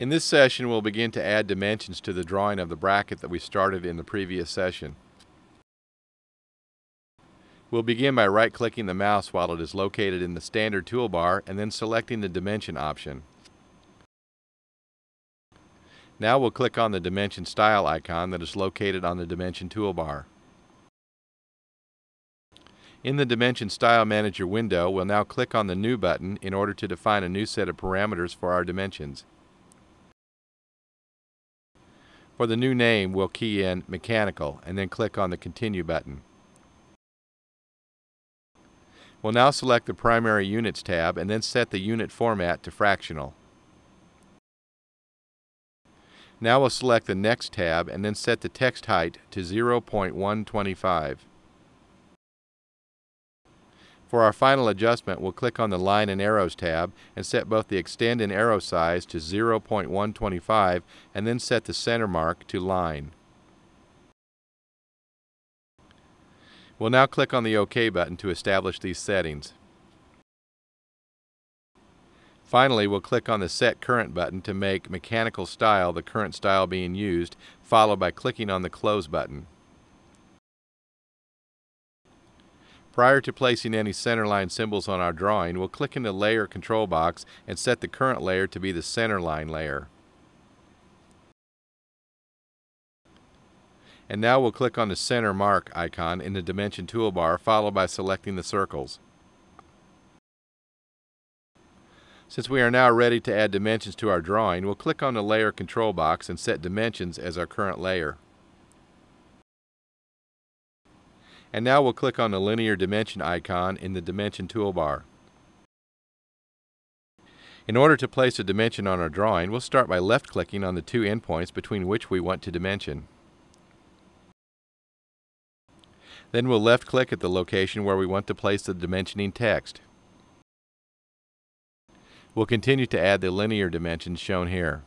In this session, we'll begin to add dimensions to the drawing of the bracket that we started in the previous session. We'll begin by right-clicking the mouse while it is located in the standard toolbar and then selecting the dimension option. Now we'll click on the dimension style icon that is located on the dimension toolbar. In the Dimension Style Manager window, we'll now click on the New button in order to define a new set of parameters for our dimensions. For the new name, we'll key in Mechanical and then click on the Continue button. We'll now select the Primary Units tab and then set the unit format to fractional. Now we'll select the Text tab and then set the text height to 0.125. For our final adjustment, we'll click on the Line and Arrows tab and set both the extend and arrow size to 0.125 and then set the center mark to Line. We'll now click on the OK button to establish these settings. Finally, we'll click on the Set Current button to make Mechanical Style the current style being used, followed by clicking on the Close button. Prior to placing any centerline symbols on our drawing, we'll click in the Layer control box and set the current layer to be the centerline layer. And now we'll click on the center mark icon in the dimension toolbar followed by selecting the circles. Since we are now ready to add dimensions to our drawing, we'll click on the layer control box and set dimensions as our current layer. And now we'll click on the linear dimension icon in the dimension toolbar. In order to place a dimension on our drawing, we'll start by left-clicking on the two endpoints between which we want to dimension. Then we'll left-click at the location where we want to place the dimensioning text. We'll continue to add the linear dimensions shown here.